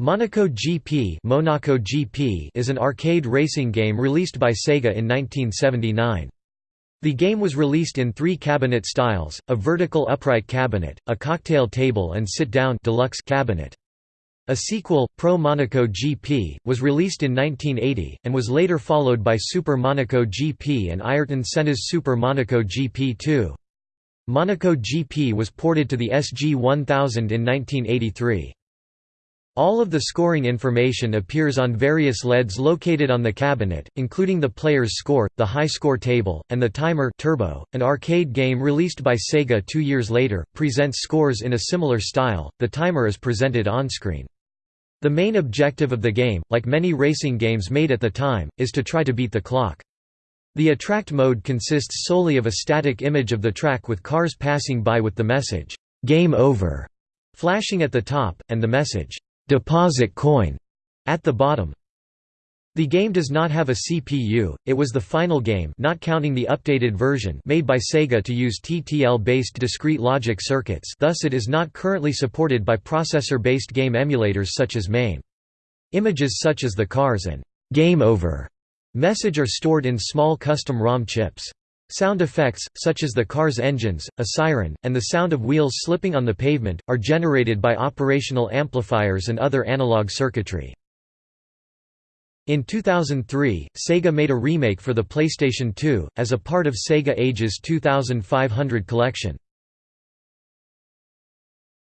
Monaco GP, Monaco GP is an arcade racing game released by Sega in 1979. The game was released in three cabinet styles, a vertical upright cabinet, a cocktail table and sit-down deluxe cabinet. A sequel, Pro Monaco GP, was released in 1980, and was later followed by Super Monaco GP and Ayrton Senna's Super Monaco GP2. Monaco GP was ported to the SG-1000 in 1983. All of the scoring information appears on various LEDs located on the cabinet, including the player's score, the high score table, and the timer Turbo. An arcade game released by Sega two years later, presents scores in a similar style, the timer is presented on-screen. The main objective of the game, like many racing games made at the time, is to try to beat the clock. The attract mode consists solely of a static image of the track with cars passing by with the message, "'Game Over' flashing at the top, and the message, deposit coin at the bottom. The game does not have a CPU, it was the final game not counting the updated version made by Sega to use TTL-based discrete logic circuits thus it is not currently supported by processor-based game emulators such as MAME. Images such as the cars and «Game Over» message are stored in small custom ROM chips. Sound effects, such as the car's engines, a siren, and the sound of wheels slipping on the pavement, are generated by operational amplifiers and other analog circuitry. In 2003, Sega made a remake for the PlayStation 2, as a part of Sega Ages 2500 collection.